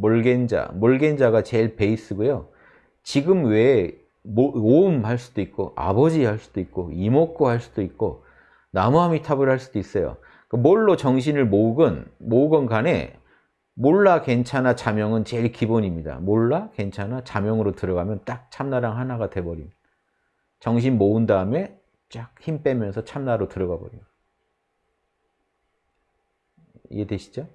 몰겐자, 몰겐자가 제일 베이스고요. 지금 외에 오음 할 수도 있고 아버지 할 수도 있고 이목구 할 수도 있고 나무아미탑을 할 수도 있어요. 그 뭘로 정신을 모으건 모으건 간에 몰라 괜찮아 자명은 제일 기본입니다. 몰라 괜찮아 자명으로 들어가면 딱 참나랑 하나가 돼버립니다. 정신 모은 다음에 쫙 힘 빼면서 참나로 들어가 버려요. 이해되시죠?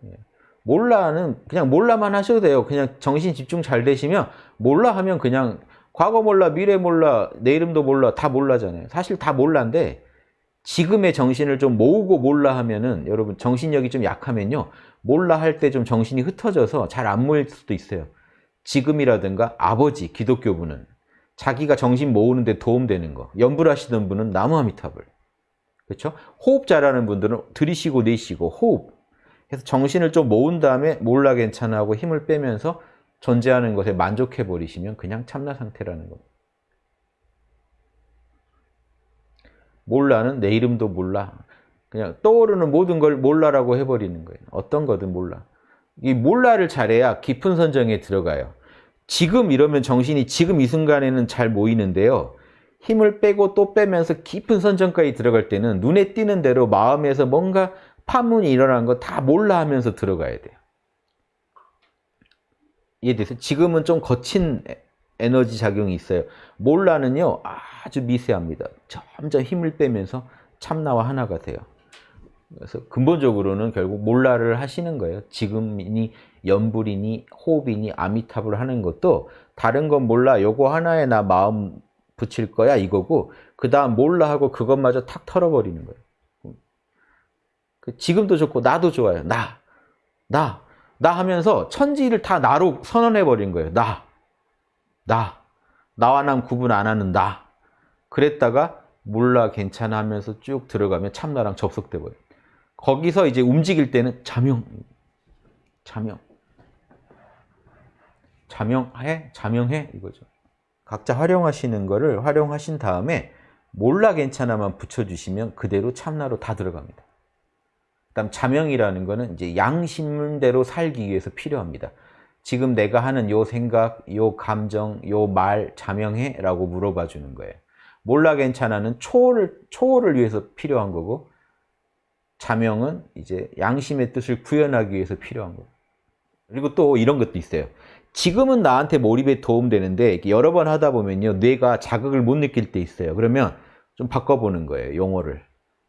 예. 몰라는 그냥 몰라만 하셔도 돼요. 그냥 정신 집중 잘 되시면 몰라 하면 그냥 과거 몰라, 미래 몰라, 내 이름도 몰라 다 몰라잖아요. 사실 다 몰라인데 지금의 정신을 좀 모으고 몰라 하면은 여러분 정신력이 좀 약하면요. 몰라 할 때 좀 정신이 흩어져서 잘 안 모일 수도 있어요. 지금이라든가 아버지, 기독교분은 자기가 정신 모으는데 도움되는 거. 연불하시던 분은 나무아미탑을. 그렇죠? 호흡 잘하는 분들은 들이쉬고 내쉬고 호흡. 그래서 정신을 좀 모은 다음에 몰라 괜찮아 하고 힘을 빼면서 존재하는 것에 만족해 버리시면 그냥 참나 상태라는 겁니다. 몰라는 내 이름도 몰라. 그냥 떠오르는 모든 걸 몰라라고 해버리는 거예요. 어떤 거든 몰라. 이 몰라를 잘해야 깊은 선정에 들어가요. 지금 이러면 정신이 지금 이 순간에는 잘 모이는데요. 힘을 빼고 또 빼면서 깊은 선정까지 들어갈 때는 눈에 띄는 대로 마음에서 뭔가 파문이 일어난 거 다 몰라 하면서 들어가야 돼요. 이해되세요? 지금은 좀 거친 에너지 작용이 있어요. 몰라는요, 아주 미세합니다. 점점 힘을 빼면서 참나와 하나가 돼요. 그래서 근본적으로는 결국 몰라를 하시는 거예요. 지금이니 연불이니 호흡이니 아미탑을 하는 것도 다른 건 몰라 요거 하나에 나 마음 붙일 거야 이거고 그 다음 몰라 하고 그것마저 탁 털어버리는 거예요. 그 지금도 좋고 나도 좋아요. 나, 나, 나 하면서 천지를 다 나로 선언해버린 거예요. 나, 나, 나와 남 구분 안 하는 나. 그랬다가 몰라 괜찮아 하면서 쭉 들어가면 참나랑 접속돼 버려요. 거기서 이제 움직일 때는 자명, 자명, 자명해, 자명해 이거죠. 각자 활용하시는 거를 활용하신 다음에 몰라 괜찮아만 붙여주시면 그대로 참나로 다 들어갑니다. 그다음 자명이라는 거는 이제 양심대로 살기 위해서 필요합니다. 지금 내가 하는 요 생각, 요 감정, 요 말 자명해? 라고 물어봐 주는 거예요. 몰라 괜찮아는 초월을, 초월을 위해서 필요한 거고 자명은 이제 양심의 뜻을 구현하기 위해서 필요한 거예요. 그리고 또 이런 것도 있어요. 지금은 나한테 몰입에 도움되는데 여러 번 하다 보면요. 뇌가 자극을 못 느낄 때 있어요. 그러면 좀 바꿔보는 거예요. 용어를.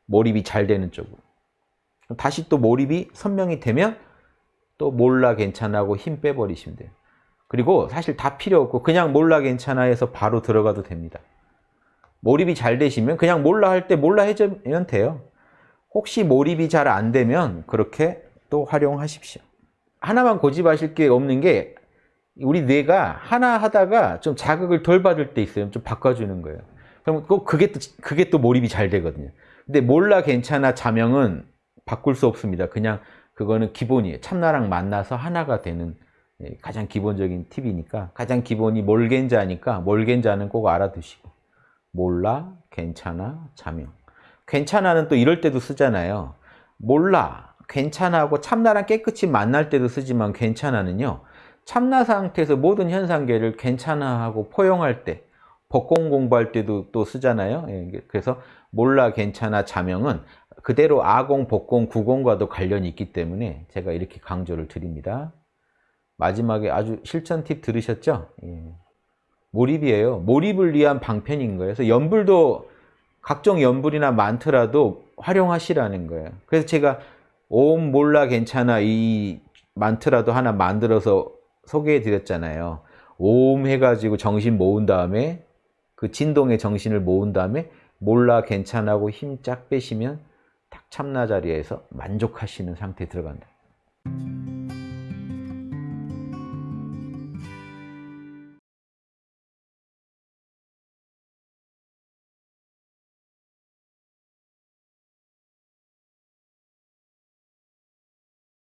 몰입이 잘 되는 쪽으로. 다시 또 몰입이 선명이 되면 또 몰라 괜찮아 하고 힘 빼버리시면 돼요. 그리고 사실 다 필요 없고 그냥 몰라 괜찮아 해서 바로 들어가도 됩니다. 몰입이 잘 되시면 그냥 몰라 할 때 몰라 해주면 돼요. 혹시 몰입이 잘 안 되면 그렇게 또 활용하십시오. 하나만 고집하실 게 없는 게 우리 뇌가 하나 하다가 좀 자극을 덜 받을 때 있어요. 좀 바꿔주는 거예요. 그럼 꼭 그게 또, 그게 또 몰입이 잘 되거든요. 근데 몰라 괜찮아 자명은 바꿀 수 없습니다. 그냥 그거는 기본이에요. 참나랑 만나서 하나가 되는 예, 가장 기본적인 팁이니까 가장 기본이 몰겐자니까 몰겐자는 꼭 알아두시고 몰라, 괜찮아, 자명 괜찮아는 또 이럴 때도 쓰잖아요. 몰라, 괜찮아하고 참나랑 깨끗이 만날 때도 쓰지만 괜찮아는요. 참나 상태에서 모든 현상계를 괜찮아하고 포용할 때 법공 공부할 때도 또 쓰잖아요. 예, 그래서 몰라, 괜찮아, 자명은 그대로 아공, 복공, 구공과도 관련이 있기 때문에 제가 이렇게 강조를 드립니다. 마지막에 아주 실천 팁 들으셨죠? 예. 몰입이에요. 몰입을 위한 방편인 거예요. 그래서 연불도 각종 연불이나 많더라도 활용하시라는 거예요. 그래서 제가 옴 몰라 괜찮아 이 만트라도 하나 만들어서 소개해 드렸잖아요. 옴 해가지고 정신 모은 다음에 그 진동의 정신을 모은 다음에 몰라 괜찮아고 힘 쫙 빼시면 딱 참나 자리에서 만족하시는 상태에 들어간다.